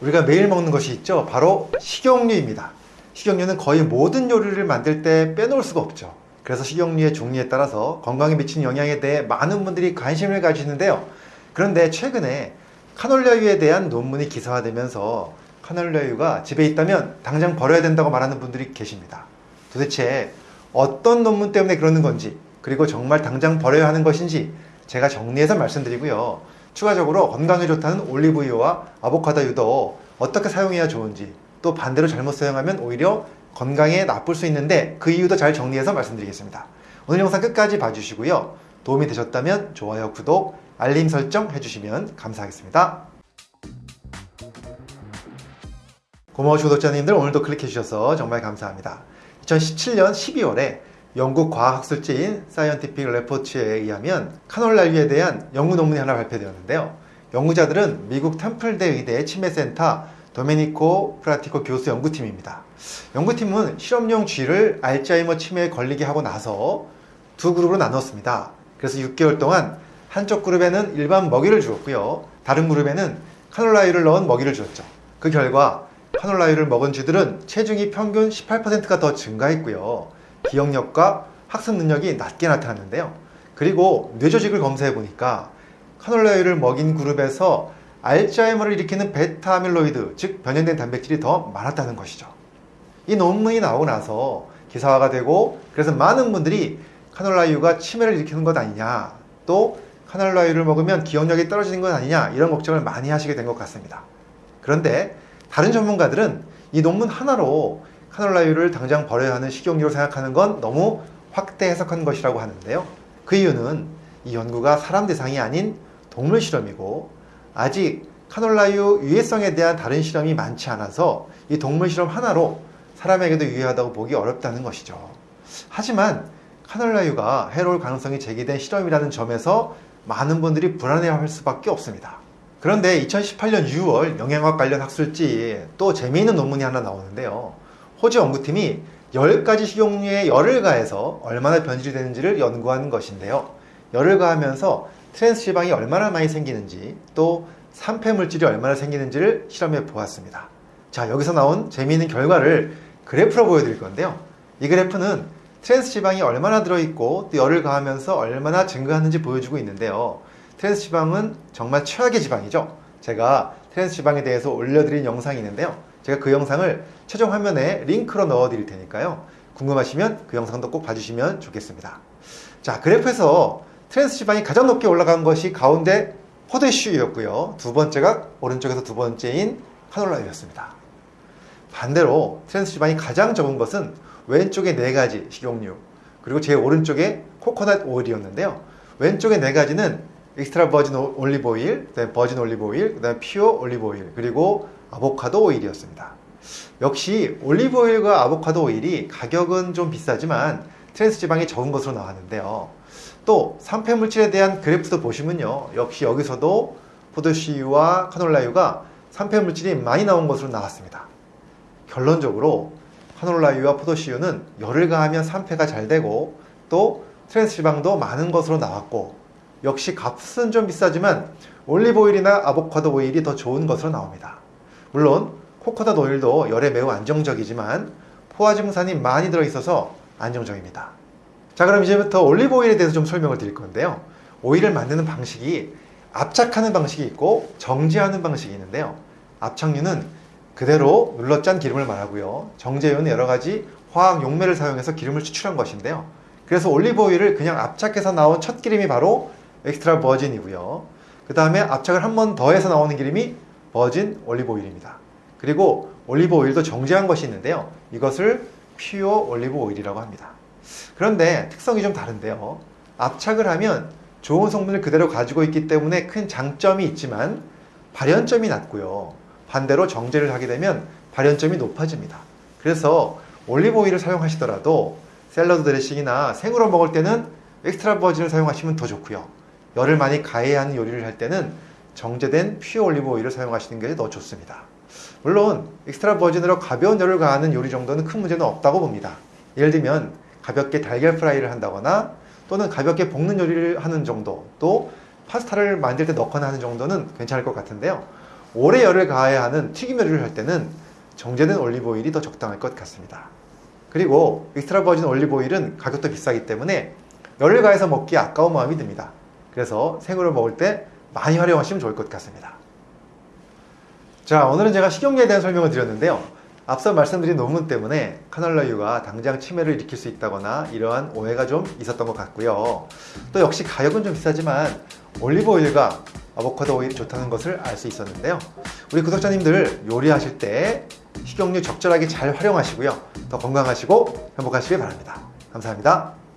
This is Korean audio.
우리가 매일 먹는 것이 있죠. 바로 식용유입니다. 식용유는 거의 모든 요리를 만들 때 빼놓을 수가 없죠. 그래서 식용유의 종류에 따라서 건강에 미치는 영향에 대해 많은 분들이 관심을 가지시는데요. 그런데 최근에 카놀라유에 대한 논문이 기사화되면서 카놀라유가 집에 있다면 당장 버려야 된다고 말하는 분들이 계십니다. 도대체 어떤 논문 때문에 그러는 건지 그리고 정말 당장 버려야 하는 것인지 제가 정리해서 말씀드리고요. 추가적으로 건강에 좋다는 올리브유와 아보카도유도 어떻게 사용해야 좋은지 또 반대로 잘못 사용하면 오히려 건강에 나쁠 수 있는데 그 이유도 잘 정리해서 말씀드리겠습니다. 오늘 영상 끝까지 봐주시고요. 도움이 되셨다면 좋아요, 구독, 알림 설정 해주시면 감사하겠습니다. 고마우신 구독자님들 오늘도 클릭해주셔서 정말 감사합니다. 2017년 12월에 영국 과학학술지인 사이언티픽 레포츠에 의하면 카놀라유에 대한 연구 논문이 하나 발표되었는데요. 연구자들은 미국 템플대 의대 치매센터 도메니코 프라티코 교수 연구팀입니다. 연구팀은 실험용 쥐를 알츠하이머 치매에 걸리게 하고 나서 두 그룹으로 나눴습니다. 그래서 6개월 동안 한쪽 그룹에는 일반 먹이를 주었고요. 다른 그룹에는 카놀라유를 넣은 먹이를 주었죠. 그 결과 카놀라유를 먹은 쥐들은 체중이 평균 18%가 더 증가했고요. 기억력과 학습 능력이 낮게 나타났는데요. 그리고 뇌조직을 검사해 보니까 카놀라유를 먹인 그룹에서 알츠하이머를 일으키는 베타 아밀로이드, 즉 변형된 단백질이 더 많았다는 것이죠. 이 논문이 나오고 나서 기사화가 되고 그래서 많은 분들이 카놀라유가 치매를 일으키는 것 아니냐 또 카놀라유를 먹으면 기억력이 떨어지는 것 아니냐 이런 걱정을 많이 하시게 된 것 같습니다. 그런데 다른 전문가들은 이 논문 하나로 카놀라유를 당장 버려야 하는 식용유로 생각하는 건 너무 확대 해석한 것이라고 하는데요. 그 이유는 이 연구가 사람 대상이 아닌 동물 실험이고 아직 카놀라유 유해성에 대한 다른 실험이 많지 않아서 이 동물 실험 하나로 사람에게도 유해하다고 보기 어렵다는 것이죠. 하지만 카놀라유가 해로울 가능성이 제기된 실험이라는 점에서 많은 분들이 불안해할 수밖에 없습니다. 그런데 2018년 6월 영양학 관련 학술지에 또 재미있는 논문이 하나 나오는데요. 호주 연구팀이 10가지 식용유에 열을 가해서 얼마나 변질이 되는지를 연구하는 것인데요. 열을 가하면서 트랜스 지방이 얼마나 많이 생기는지 또 산패 물질이 얼마나 생기는지를 실험해 보았습니다. 자, 여기서 나온 재미있는 결과를 그래프로 보여드릴 건데요. 이 그래프는 트랜스 지방이 얼마나 들어있고 또 열을 가하면서 얼마나 증가하는지 보여주고 있는데요. 트랜스 지방은 정말 최악의 지방이죠. 제가 트랜스 지방에 대해서 올려드린 영상이 있는데요. 제가 그 영상을 최종 화면에 링크로 넣어 드릴 테니까요. 궁금하시면 그 영상도 꼭 봐주시면 좋겠습니다. 자, 그래프에서 트랜스 지방이 가장 높게 올라간 것이 가운데 포도씨유였고요. 두 번째가 오른쪽에서 두 번째인 카놀라유였습니다. 반대로 트랜스 지방이 가장 적은 것은 왼쪽에 네 가지 식용유 그리고 제 오른쪽에 코코넛 오일이었는데요. 왼쪽에 네 가지는 엑스트라 버진 올리브 오일, 그다음에 버진 올리브 오일, 그다음에 퓨어 올리브 오일, 그리고 아보카도 오일이었습니다. 역시 올리브 오일과 아보카도 오일이 가격은 좀 비싸지만 트랜스 지방이 적은 것으로 나왔는데요. 또 산패 물질에 대한 그래프도 보시면요. 역시 여기서도 포도씨유와 카놀라유가 산패 물질이 많이 나온 것으로 나왔습니다. 결론적으로 카놀라유와 포도씨유는 열을 가하면 산패가 잘 되고 또 트랜스 지방도 많은 것으로 나왔고 역시 값은 좀 비싸지만 올리브 오일이나 아보카도 오일이 더 좋은 것으로 나옵니다. 물론 코코넛 오일도 열에 매우 안정적이지만 포화 지방산이 많이 들어있어서 안정적입니다. 자 그럼 이제부터 올리브 오일에 대해서 좀 설명을 드릴 건데요. 오일을 만드는 방식이 압착하는 방식이 있고 정제하는 방식이 있는데요. 압착유는 그대로 눌러짠 기름을 말하고요. 정제유는 여러 가지 화학 용매를 사용해서 기름을 추출한 것인데요. 그래서 올리브 오일을 그냥 압착해서 나온 첫 기름이 바로 엑스트라 버진이고요. 그 다음에 압착을 한 번 더 해서 나오는 기름이 virgin 올리브 오일입니다. 그리고 올리브 오일도 정제한 것이 있는데요. 이것을 pure 올리브 오일이라고 합니다. 그런데 특성이 좀 다른데요. 압착을 하면 좋은 성분을 그대로 가지고 있기 때문에 큰 장점이 있지만 발연점이 낮고요. 반대로 정제를 하게 되면 발연점이 높아집니다. 그래서 올리브 오일을 사용하시더라도 샐러드 드레싱이나 생으로 먹을 때는 extra virgin을 사용하시면 더 좋고요. 열을 많이 가해야 하는 요리를 할 때는 정제된 pure 올리브 오일을 사용하시는 게 더 좋습니다. 물론 extra virgin으로 가벼운 열을 가하는 요리 정도는 큰 문제는 없다고 봅니다. 예를 들면 가볍게 달걀 프라이를 한다거나 또는 가볍게 볶는 요리를 하는 정도 또 파스타를 만들 때 넣거나 하는 정도는 괜찮을 것 같은데요. 오래 열을 가해야 하는 튀김 요리를 할 때는 정제된 올리브오일이 더 적당할 것 같습니다. 그리고 extra virgin 올리브오일은 가격도 비싸기 때문에 열을 가해서 먹기 아까운 마음이 듭니다. 그래서 생으로 먹을 때 많이 활용하시면 좋을 것 같습니다. 자, 오늘은 제가 식용유에 대한 설명을 드렸는데요. 앞서 말씀드린 논문 때문에 카놀라유가 당장 치매를 일으킬 수 있다거나 이러한 오해가 좀 있었던 것 같고요. 또 역시 가격은 좀 비싸지만 올리브 오일과 아보카도 오일이 좋다는 것을 알 수 있었는데요. 우리 구독자님들 요리하실 때 식용유 적절하게 잘 활용하시고요. 더 건강하시고 행복하시길 바랍니다. 감사합니다.